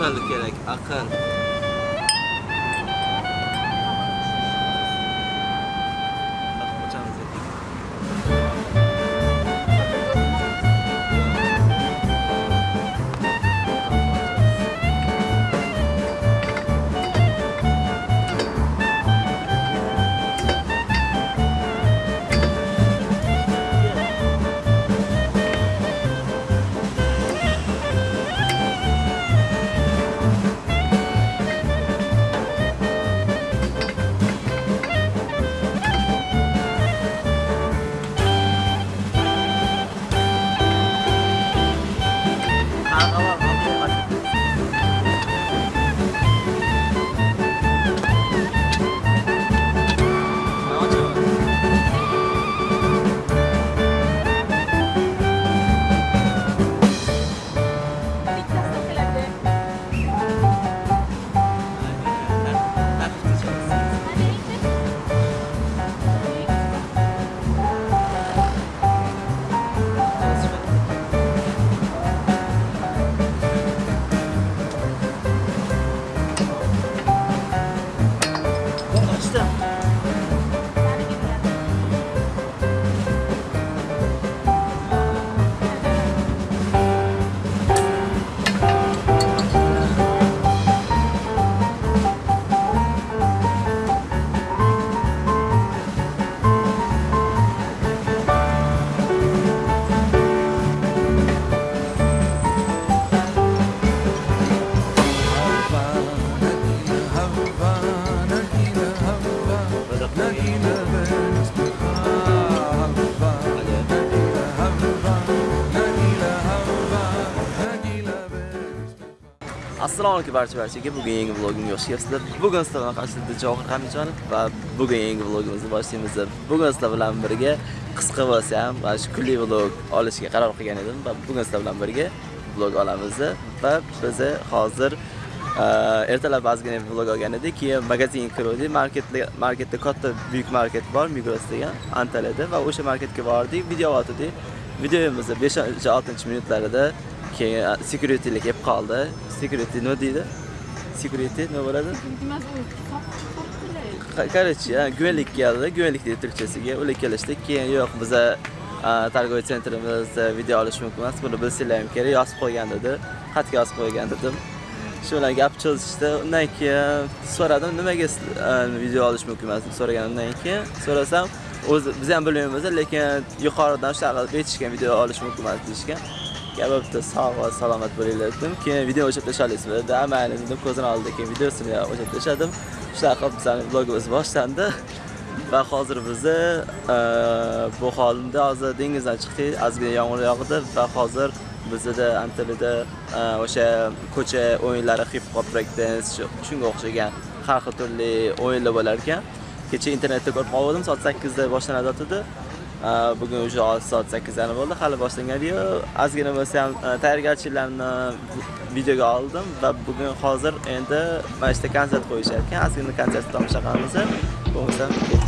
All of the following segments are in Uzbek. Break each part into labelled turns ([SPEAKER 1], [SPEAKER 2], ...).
[SPEAKER 1] aql kerak aql. Assalomu alaykum barcha barchaga. Bugun yangi vlogimga xush kelibsizlar bugun sizlar bilan qarshilikda johir hamijonov va bugun yangi vlogimizni boshlaymiz. Bugun sizlar bilan birga qisqa bo'lsa ham mana shu kunli vlog olishga qaror qilgan edim va bugun sizlar bilan birga vlog olamiz. Va biz hozir e, ertalab ozgina vlog olgan edik. Keyin magazinga kirdik marketda marketda katta buyuk market bor migros degan antaliyada va o'sha marketga bordik video otdik videomizni 5-6 minutlarida keyin securitylik kelib qoldi. Security nima deydi? Security nima bo'ladi? Короче guvenlik keldi. Guvenlik deydi turkchasiga ular kelishdi keyin yo'q biza торговый sentrimizda video olish mumkin emas. Buni bilsanglar ham kerak. Yozib qo'ygan dedi. Xatga yozib qo'ygan dedim. Shu bilan gap cho'zishdi. Undan keyin so'radim nimaga video olish mumkin emas? deb so'raganimdan keyin so'rasam o'zi biz ham bilmaymiz lekin yuqoridan shunaqa aytishgan video olish mumkin emas deyishgan gap bitta sog' va salomat bo'linglar dedim keyin video o'chirib tashlaysizmi dedim mayli dedim ko'zini oldida keyin videosini o'chirib tashladim shunaqa qilib bizning vlogimiz boshlandi va hozir bizni e, bu holimda hozir dengizdan chiqdik ozgina yomg'ir yog'di va hozir bizda antaliyada e, o'sha ko'cha o'yinlari hip hop break dance shunga o'xshagan har xil turli o'yinlar bo'lar ekan kecha internetda ko'rib qoldim soat 8 da boshlanadi otadi. Э, bugun уже soat sakkizlarni bo'ldi hali boshlangani yo'q ozgina bo'lsa ham e, tayyorgarchiliklarni videoga oldim va bugun hozir endi mana shu konsert qo'yishar ekan ozgina konsertni tomosha qilamiz. Bo'lmasam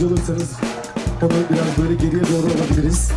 [SPEAKER 2] yardımcı olursanız onu biraz böyle geriye doğru alabiliriz.